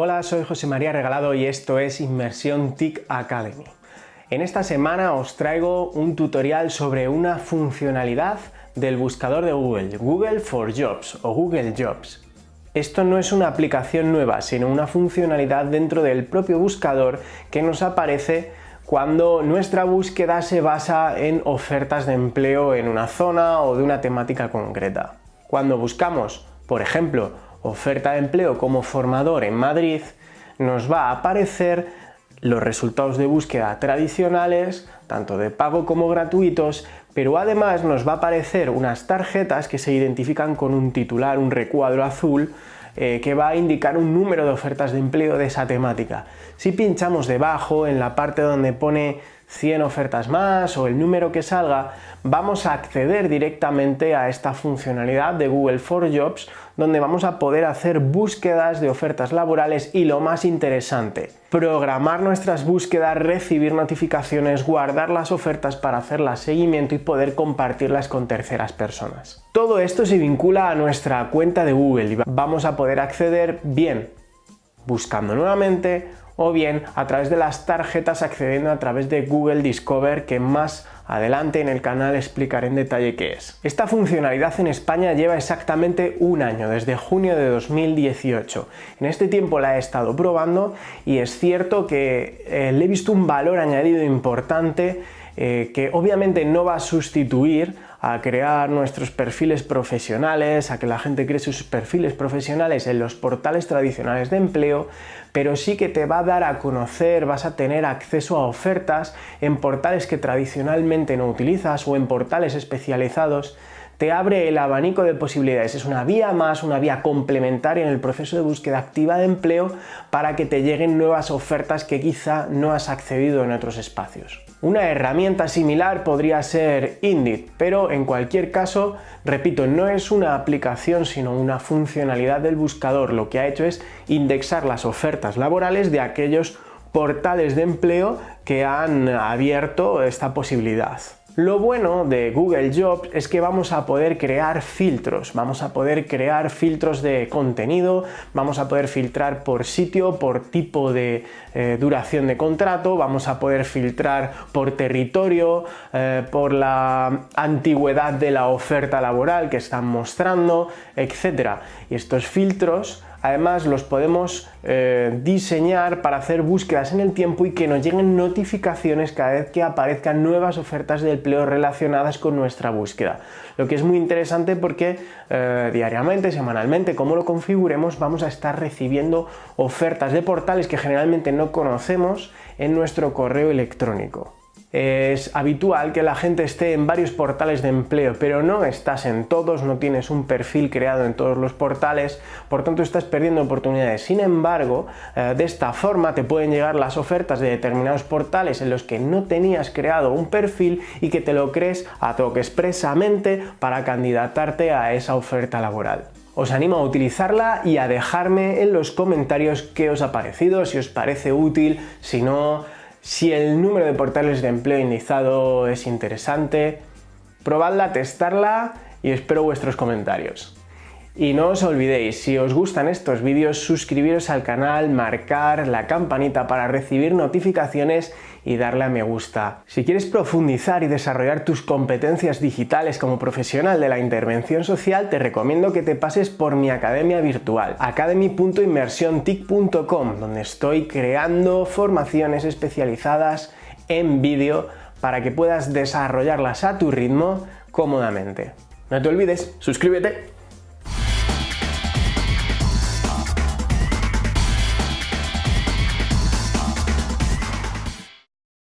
Hola, soy José María Regalado y esto es Inmersión TIC Academy. En esta semana os traigo un tutorial sobre una funcionalidad del buscador de Google, Google for Jobs o Google Jobs. Esto no es una aplicación nueva, sino una funcionalidad dentro del propio buscador que nos aparece cuando nuestra búsqueda se basa en ofertas de empleo en una zona o de una temática concreta. Cuando buscamos, por ejemplo, oferta de empleo como formador en Madrid, nos va a aparecer los resultados de búsqueda tradicionales, tanto de pago como gratuitos, pero además nos va a aparecer unas tarjetas que se identifican con un titular, un recuadro azul, eh, que va a indicar un número de ofertas de empleo de esa temática. Si pinchamos debajo, en la parte donde pone 100 ofertas más o el número que salga, vamos a acceder directamente a esta funcionalidad de Google for Jobs donde vamos a poder hacer búsquedas de ofertas laborales y lo más interesante, programar nuestras búsquedas, recibir notificaciones, guardar las ofertas para hacerlas seguimiento y poder compartirlas con terceras personas. Todo esto se vincula a nuestra cuenta de Google y vamos a poder acceder bien buscando nuevamente o bien a través de las tarjetas accediendo a través de Google Discover que más adelante en el canal explicaré en detalle qué es. Esta funcionalidad en España lleva exactamente un año, desde junio de 2018. En este tiempo la he estado probando y es cierto que eh, le he visto un valor añadido importante eh, que obviamente no va a sustituir a crear nuestros perfiles profesionales, a que la gente cree sus perfiles profesionales en los portales tradicionales de empleo, pero sí que te va a dar a conocer, vas a tener acceso a ofertas en portales que tradicionalmente no utilizas o en portales especializados te abre el abanico de posibilidades. Es una vía más, una vía complementaria en el proceso de búsqueda activa de empleo para que te lleguen nuevas ofertas que quizá no has accedido en otros espacios. Una herramienta similar podría ser Indeed, pero en cualquier caso, repito, no es una aplicación sino una funcionalidad del buscador. Lo que ha hecho es indexar las ofertas laborales de aquellos portales de empleo que han abierto esta posibilidad. Lo bueno de Google Jobs es que vamos a poder crear filtros, vamos a poder crear filtros de contenido, vamos a poder filtrar por sitio, por tipo de eh, duración de contrato, vamos a poder filtrar por territorio, eh, por la antigüedad de la oferta laboral que están mostrando, etc. Y estos filtros Además los podemos eh, diseñar para hacer búsquedas en el tiempo y que nos lleguen notificaciones cada vez que aparezcan nuevas ofertas de empleo relacionadas con nuestra búsqueda. Lo que es muy interesante porque eh, diariamente, semanalmente, como lo configuremos, vamos a estar recibiendo ofertas de portales que generalmente no conocemos en nuestro correo electrónico. Es habitual que la gente esté en varios portales de empleo, pero no estás en todos, no tienes un perfil creado en todos los portales, por tanto estás perdiendo oportunidades. Sin embargo, eh, de esta forma te pueden llegar las ofertas de determinados portales en los que no tenías creado un perfil y que te lo crees a toque expresamente para candidatarte a esa oferta laboral. Os animo a utilizarla y a dejarme en los comentarios qué os ha parecido, si os parece útil, si no, si el número de portales de empleo indexado es interesante, probadla, testarla y espero vuestros comentarios. Y no os olvidéis, si os gustan estos vídeos, suscribiros al canal, marcar la campanita para recibir notificaciones y darle a me gusta. Si quieres profundizar y desarrollar tus competencias digitales como profesional de la intervención social, te recomiendo que te pases por mi academia virtual, academy.inmersiontic.com, donde estoy creando formaciones especializadas en vídeo para que puedas desarrollarlas a tu ritmo cómodamente. No te olvides, suscríbete